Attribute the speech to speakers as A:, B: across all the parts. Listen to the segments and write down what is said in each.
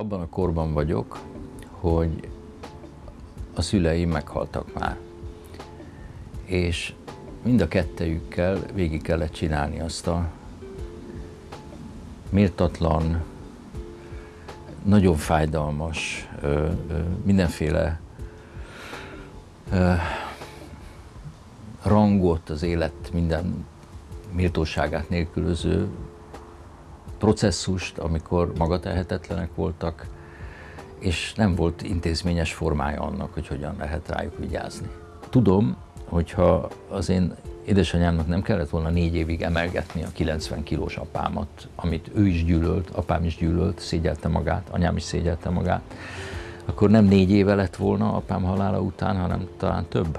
A: abban a korban vagyok, hogy a szüleim meghaltak már. És mind a kettejükkel végig kellett csinálni azt a méltatlan, nagyon fájdalmas, mindenféle rangot, az élet minden méltóságát nélkülöző processzust, amikor magatehetetlenek voltak, és nem volt intézményes formája annak, hogy hogyan lehet rájuk vigyázni. Tudom, hogyha az én édesanyámnak nem kellett volna négy évig emelgetni a 90 kilós apámat, amit ő is gyűlölt, apám is gyűlölt, szégyelte magát, anyám is szégyelte magát, akkor nem négy éve lett volna apám halála után, hanem talán több.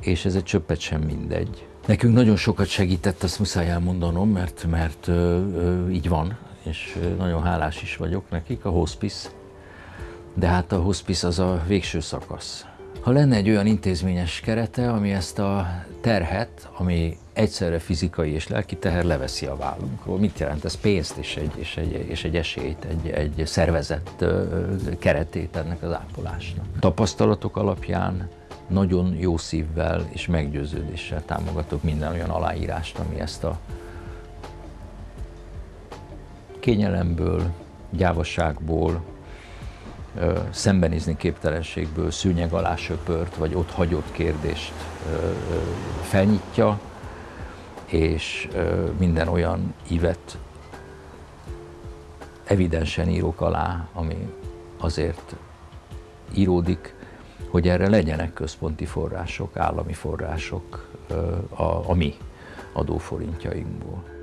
A: És ez egy csöppet sem mindegy. Nekünk nagyon sokat segített, azt muszáj elmondanom, mert, mert ö, ö, így van, és nagyon hálás is vagyok nekik, a hospice. De hát a hospice az a végső szakasz. Ha lenne egy olyan intézményes kerete, ami ezt a terhet, ami egyszerre fizikai és lelki teher leveszi a vállunkról. Mit jelent ez? Pénzt és egy, és egy, és egy esélyt, egy, egy szervezett keretét ennek az ápolásnak. Tapasztalatok alapján nagyon jó szívvel és meggyőződéssel támogatok minden olyan aláírást, ami ezt a kényelemből, gyávasságból, szembenézni képtelenségből szűnyeg alá söpört, vagy ott hagyott kérdést felnyitja, és minden olyan ívet evidensen írok alá, ami azért íródik, hogy erre legyenek központi források, állami források a, a mi adóforintjainkból.